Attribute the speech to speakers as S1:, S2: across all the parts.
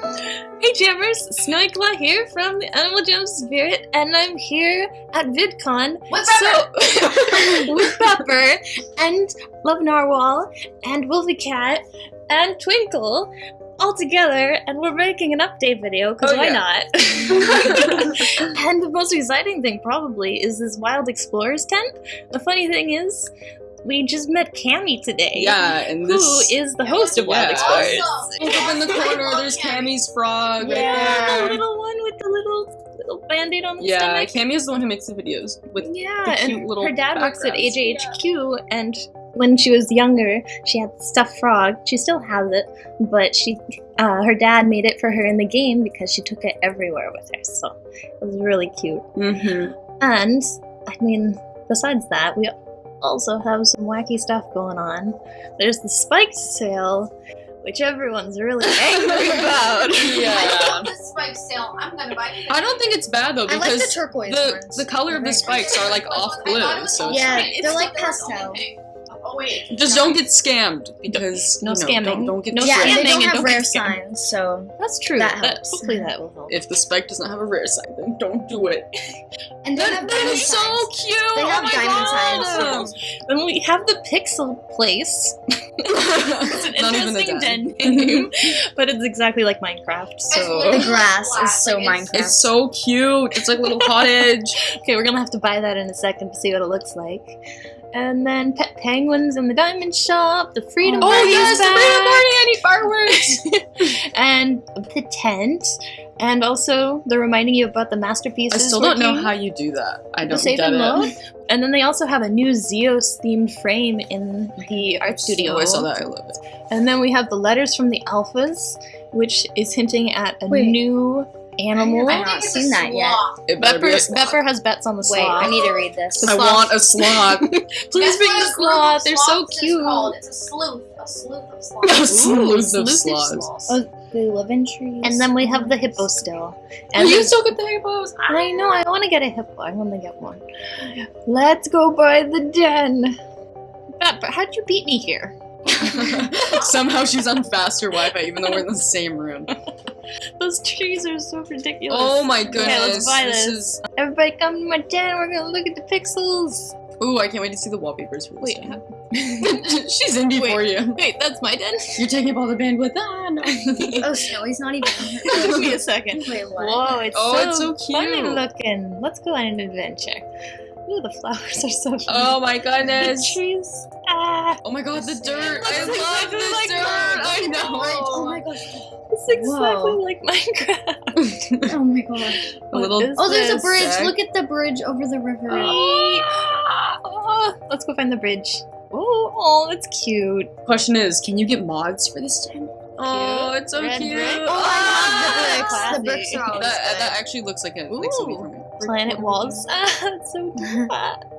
S1: Hey Jammers, Snowy here from the Animal Jam Spirit, and I'm here at VidCon
S2: With
S1: so, with Pepper and Love Narwhal and Wolfie Cat and Twinkle all together, and we're making an update video because
S2: Oh,
S1: why
S2: yeah.
S1: not? and the most exciting thing probably is this Wild Explorers tent. The funny thing is, we just met Cammy today.
S2: Yeah, and this
S1: is the host of Wild
S2: Yeah.
S1: Explorers?
S2: Look up in the corner. There's Cammy's frog
S1: Yeah,
S2: right
S1: the little one with the little little band-aid on the
S2: Yeah,
S1: stomach.
S2: Cammy is the one who makes the videos with
S1: Yeah,
S2: the cute
S1: and
S2: little
S1: her dad works at
S2: backgrounds.
S1: AJHQ, and when she was younger, she had the stuffed frog. She still has it, but she, uh, her dad made it for her in the game because she took it everywhere with her. So it was really cute.
S2: Mm-hmm.
S1: And I mean, besides that, we also have some wacky stuff going on. There's the spike sale, which everyone's really angry about.
S3: I
S2: Yeah.
S3: love the spike sale. I'm gonna buy it.
S2: I don't think it's bad though
S4: I like
S2: because
S4: the turquoise
S2: the
S4: ones.
S2: the color of the spikes are like
S3: I
S2: off
S3: thought it
S2: blue,
S3: was
S2: so
S4: Yeah,
S3: pink.
S4: they're like
S3: It was only
S4: pastel.
S3: pink. Oh wait.
S2: just don't get scammed because
S1: No
S2: you know,
S1: scamming.
S2: Don't, don't get
S1: No
S4: yeah, and
S1: scamming
S4: they don't have
S1: don't
S4: rare
S1: get
S4: signs, so
S1: That's true.
S4: That
S1: That-
S4: helps.
S1: hopefully that will help.
S2: If the spike does not have a rare sign, then don't do it.
S4: and they
S2: That,
S4: have
S2: that so
S4: signs.
S2: cute.
S4: They
S2: oh
S4: have
S2: my
S4: diamond
S2: God.
S4: signs.
S1: Then we have the Pixel Place. It's an
S2: Not even a
S1: interesting
S2: dime.
S1: den name, but it's exactly like Minecraft. So
S4: The grass is so
S3: it's-
S4: Minecraft.
S2: It's so cute. It's like a little cottage.
S1: okay, we're gonna have to buy that in a second to see what it looks like. And then pet penguins in the diamond shop, the freedom
S2: oh
S1: party
S2: yes,
S1: is
S2: the freedom party! I need fireworks.
S1: and the tent, and also they're reminding you about the masterpiece.
S2: I
S1: masterpieces.
S2: still don't know how you do that. I don't
S1: save
S2: get
S1: and
S2: it.
S1: load. And then they also have a new Zios themed frame in the art studio.
S2: Oh, I saw that. I love it.
S1: And then we have the letters from the alphas, which is hinting at a
S4: Wait.
S1: new animal.
S4: I
S3: I
S4: have
S3: think
S4: not seen
S3: a
S4: that yet.
S3: sloth.
S2: It
S1: Bepper. Bepper has bets on the
S4: Wait. I need to read this.
S2: I want a sloth.
S1: Please
S3: Guess
S1: bring the
S3: a
S1: sloth. They're so
S3: sloths is
S1: cute.
S3: called? It's a sleuth. A sleuth of
S2: a
S3: sloths.
S2: sleuth of
S1: sleuth of
S2: sloths.
S1: Oh,
S4: They live in trees.
S1: And then we have the hippo still.
S2: And
S1: And
S2: you still get the hippos.
S1: I know, I want to get a hippo. I want to get one. Let's go by the den. Bepper, how'd you beat me here?
S2: Somehow she's on faster Wi-Fi, even though we're in the same room.
S1: Those trees are so ridiculous.
S2: Oh my goodness!
S1: Okay, let's buy
S2: this
S1: this.
S2: is.
S1: Everybody come to my den. We're gonna look at the pixels.
S2: Ooh, I can't wait to see the wallpapers for this.
S1: Wait, how-
S2: she's in before you.
S1: wait, that's my den.
S2: You're taking up all the bandwidth. Ah, no.
S4: Oh, Snowy's not even.
S1: Give me a second.
S4: Wait, what?
S1: Whoa, it's
S2: Oh,
S1: so,
S2: it's so
S1: funny looking. Let's go on an adventure. Ooh, the flowers are so cute.
S2: oh my
S1: the
S2: goodness!
S1: trees. Ah,
S2: Oh my god, the dirt! I
S1: Looks
S2: love
S1: exactly
S2: the
S1: like
S2: dirt!
S1: mine.
S2: I know.
S4: Oh my gosh.
S1: it's exactly
S4: Whoa.
S1: like Minecraft.
S4: Oh my gosh.
S2: A little-
S4: Oh, there's a bridge.
S2: Zach.
S4: Look at the bridge over the river.
S1: Oh, let's go find the bridge. Oh, oh, that's cute.
S2: Question is, can you get mods for this den? Oh, it's so
S1: Red
S2: cute.
S1: brick.
S4: Oh, I
S1: Ah,
S4: love the bricks. The bricks are always
S2: That,
S4: good.
S2: that actually looks like it like something from it.
S1: Planet walls. Ah, that's so cute.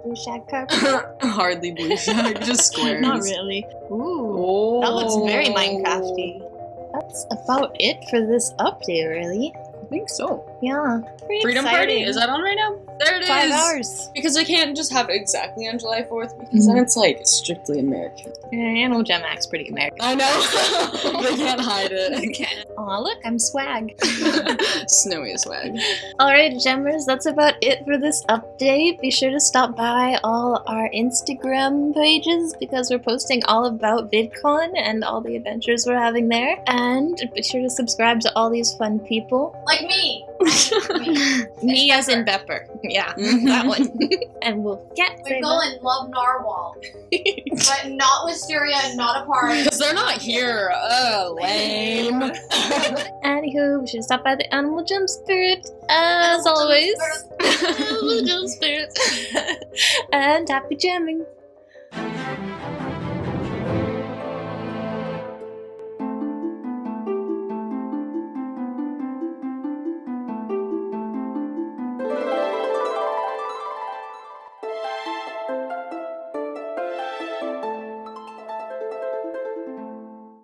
S1: Blue shag carpet.
S2: Hardly blue shag, just squares.
S1: Not really. Ooh.
S2: Oh,
S1: That looks very Minecrafty. That's about it for this update, really.
S2: I think so.
S1: Yeah. Pretty
S2: Freedom
S1: exciting.
S2: Party is that on right now? There it is.
S1: Five hours.
S2: Because I can't just have it exactly on July 4th because then mm-hmm. it's like strictly American.
S1: Yeah, Animal Jam Act's pretty American.
S2: I know. they can't hide it.
S1: I can't. Aw, look, I'm swag.
S2: Snowy swag.
S1: Alright, Jammers, that's about it for this update. Be sure to stop by all our Instagram pages because we're posting all about VidCon and all the adventures we're having there. And be sure to subscribe to all these fun people.
S3: Like me.
S1: Me as in Bepper. Yeah,
S2: Mhm.
S1: that one. and we'll get
S3: We go and love narwhal. but not Wisteria, not a part.
S2: Because they're not here. Oh, lame.
S1: Anywho, we should stop by the Animal Jam Spirit as
S3: Animal
S1: always.
S3: Spirit.
S1: Animal Jam Spirit. and happy jamming.